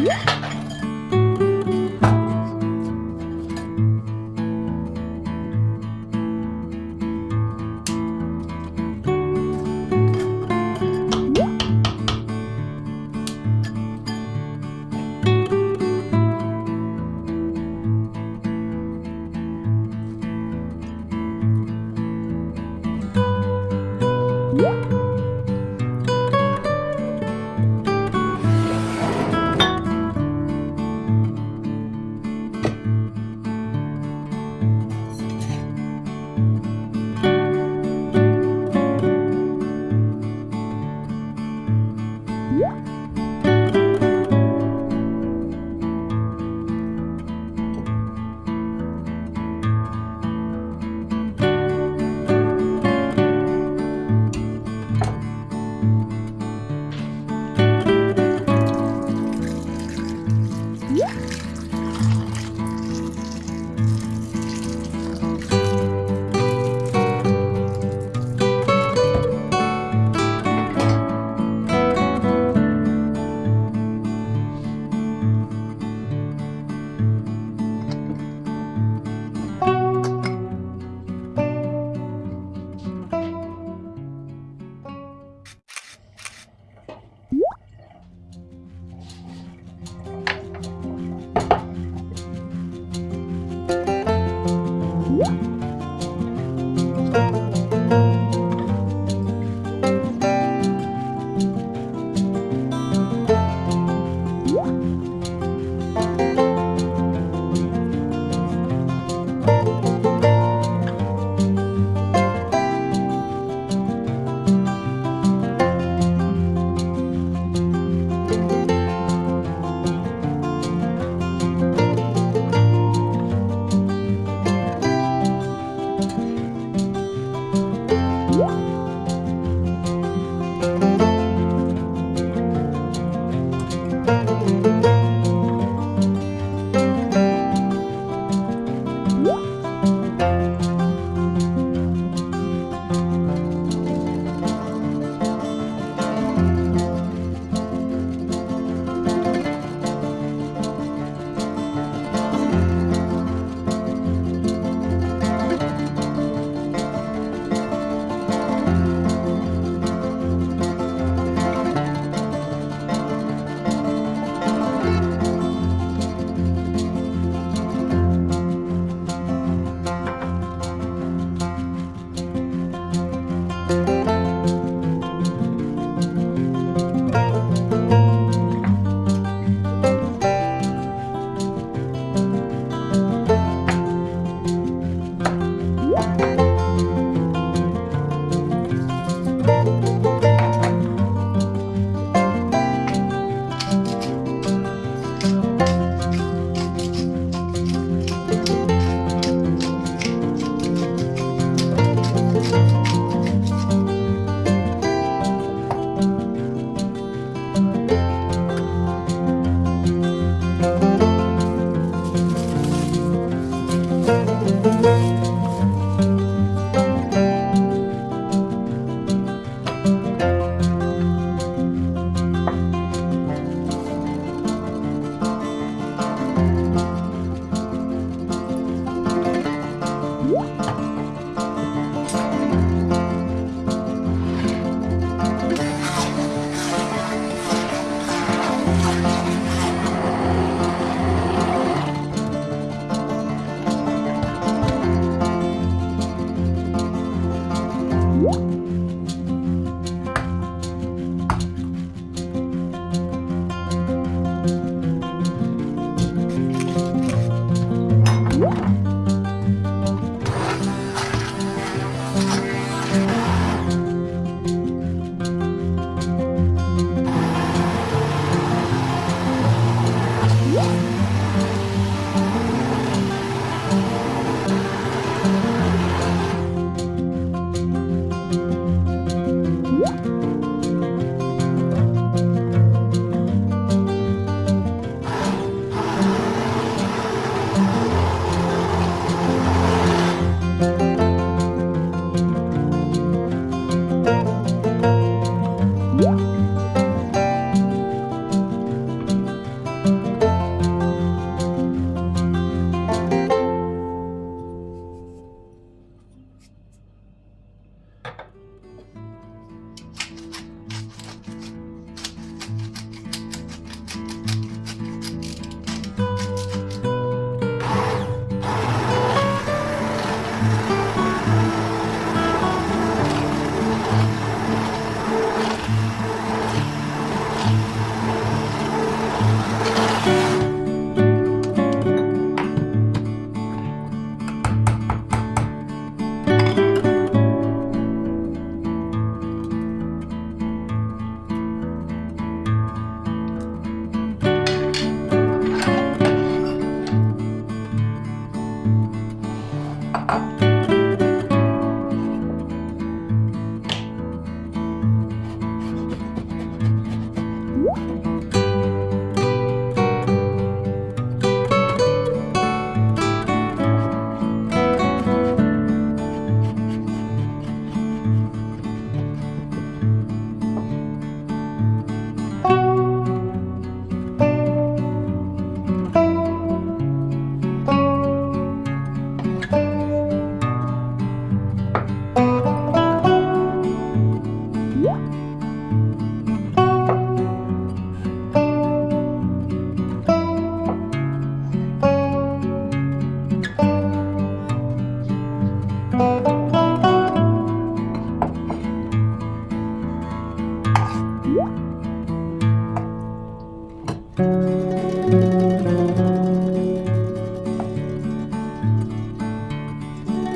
Yeah.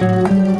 You